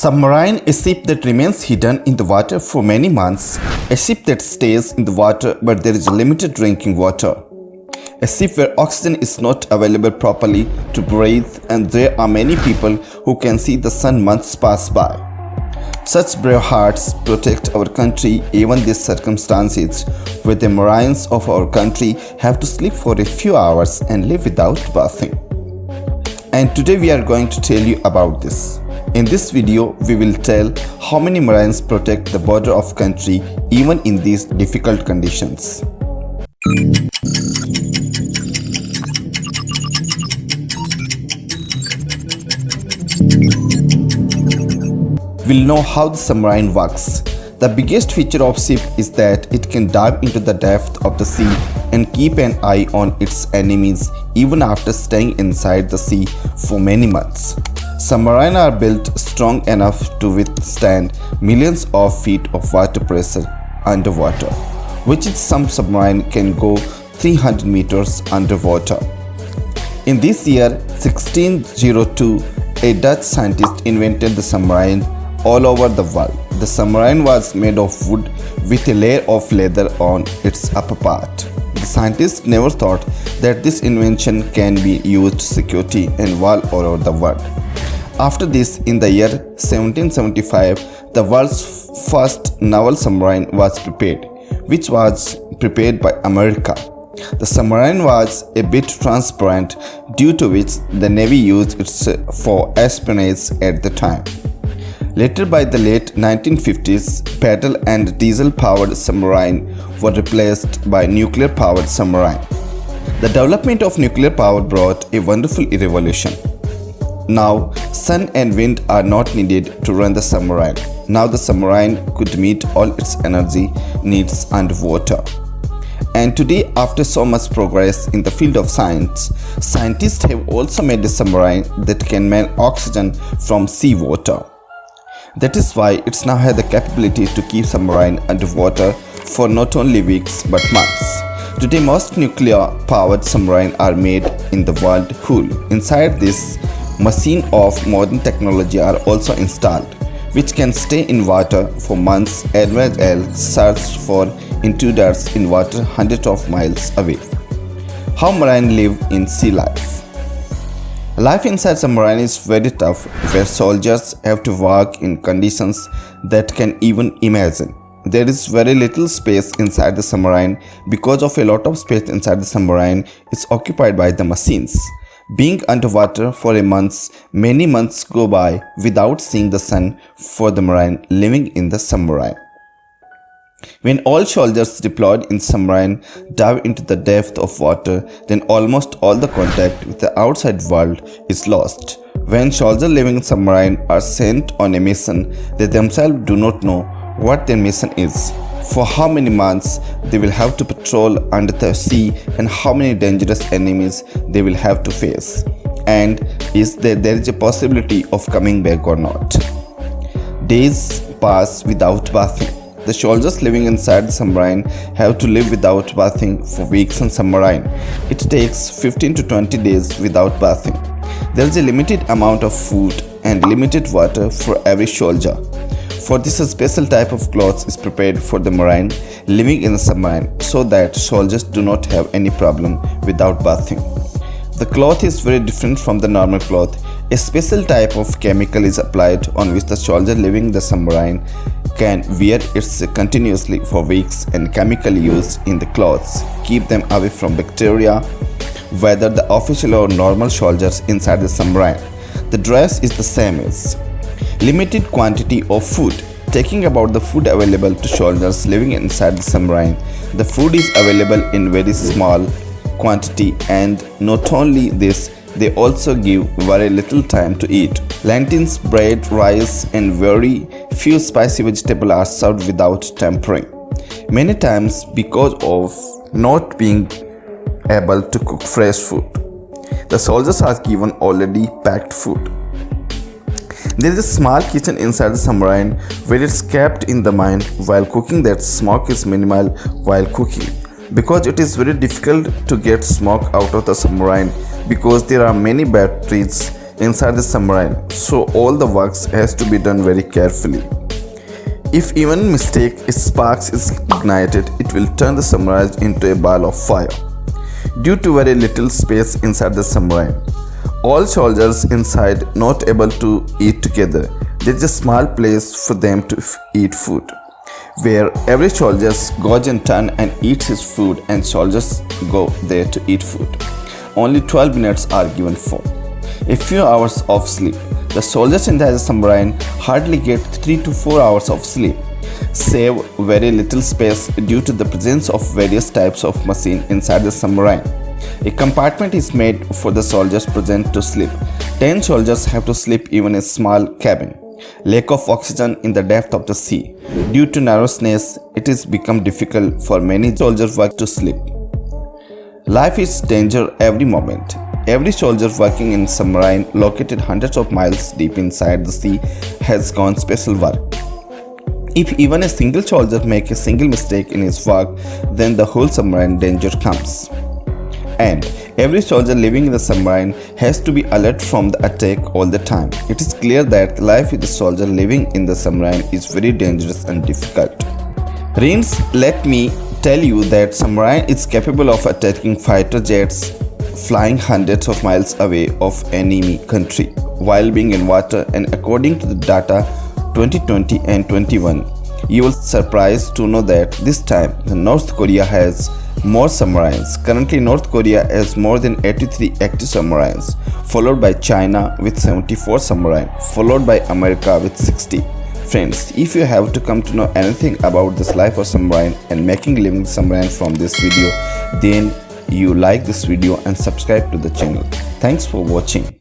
Submarine, a ship that remains hidden in the water for many months, a ship that stays in the water where there is limited drinking water, a ship where oxygen is not available properly to breathe and there are many people who can see the sun months pass by. Such brave hearts protect our country even these circumstances where the marines of our country have to sleep for a few hours and live without bathing. And today we are going to tell you about this. In this video, we will tell how many Marines protect the border of country even in these difficult conditions. We'll know how the submarine works. The biggest feature of ship is that it can dive into the depth of the sea and keep an eye on its enemies even after staying inside the sea for many months. Submarines are built strong enough to withstand millions of feet of water pressure underwater, which is some submarine can go 300 meters underwater. In this year 1602, a Dutch scientist invented the submarine all over the world. The submarine was made of wood with a layer of leather on its upper part. The scientists never thought that this invention can be used security and all over the world. After this, in the year 1775, the world's first naval submarine was prepared, which was prepared by America. The submarine was a bit transparent due to which the Navy used it for espionage at the time. Later by the late 1950s, paddle and diesel-powered submarine were replaced by nuclear-powered submarine. The development of nuclear power brought a wonderful revolution. Now, sun and wind are not needed to run the submarine. Now the submarine could meet all its energy needs underwater. And today, after so much progress in the field of science, scientists have also made a submarine that can man oxygen from seawater. That is why it's now has the capability to keep submarine underwater for not only weeks but months. Today most nuclear powered submarine are made in the world hull. Inside this Machine of modern technology are also installed, which can stay in water for months as well as search for intruders in water hundreds of miles away. How marine live in sea life Life inside submarine is very tough where soldiers have to work in conditions that can even imagine. There is very little space inside the submarine because of a lot of space inside the submarine is occupied by the machines. Being underwater for a month, many months go by without seeing the sun for the marine living in the submarine. When all soldiers deployed in submarine dive into the depth of water, then almost all the contact with the outside world is lost. When soldiers living in submarine are sent on a mission, they themselves do not know what their mission is for how many months they will have to patrol under the sea and how many dangerous enemies they will have to face and is there there is a possibility of coming back or not days pass without bathing the soldiers living inside the submarine have to live without bathing for weeks on submarine. It takes 15 to 20 days without bathing. There is a limited amount of food and limited water for every soldier. For this a special type of cloth is prepared for the marine living in the submarine so that soldiers do not have any problem without bathing. The cloth is very different from the normal cloth. A special type of chemical is applied on which the soldier living in the submarine can wear it continuously for weeks and chemical used in the clothes keep them away from bacteria whether the official or normal soldiers inside the submarine. The dress is the same as limited quantity of food. Taking about the food available to soldiers living inside the submarine, the food is available in very small quantity and not only this, they also give very little time to eat. Lentils, bread, rice and very few spicy vegetables are served without tempering. Many times because of not being able to cook fresh food. The soldiers are given already packed food. There is a small kitchen inside the submarine where it's kept in the mind while cooking that smoke is minimal while cooking because it is very difficult to get smoke out of the submarine because there are many batteries inside the submarine, so all the works has to be done very carefully. If even mistake sparks is ignited, it will turn the submarine into a ball of fire. Due to very little space inside the submarine, all soldiers inside not able to eat together. There is a small place for them to eat food, where every soldier goes in turn and eats his food and soldiers go there to eat food. Only 12 minutes are given for. A few hours of sleep. The soldiers in the submarine hardly get 3 to 4 hours of sleep, save very little space due to the presence of various types of machine inside the submarine. A compartment is made for the soldiers present to sleep. 10 soldiers have to sleep even in a small cabin. Lack of oxygen in the depth of the sea. Due to narrowness, it is become difficult for many soldiers work to sleep. Life is danger every moment. Every soldier working in submarine located hundreds of miles deep inside the sea has gone special work. If even a single soldier make a single mistake in his work, then the whole submarine danger comes and every soldier living in the submarine has to be alert from the attack all the time. It is clear that life with a soldier living in the submarine is very dangerous and difficult. Rins, let me tell you that submarine is capable of attacking fighter jets flying hundreds of miles away of enemy country while being in water and according to the data 2020 and 21 you will surprised to know that this time North Korea has more submarines. Currently, North Korea has more than 83 active submarines, followed by China with 74 submarines, followed by America with 60. Friends, if you have to come to know anything about this life of submarine and making living submarine from this video, then you like this video and subscribe to the channel. Thanks for watching.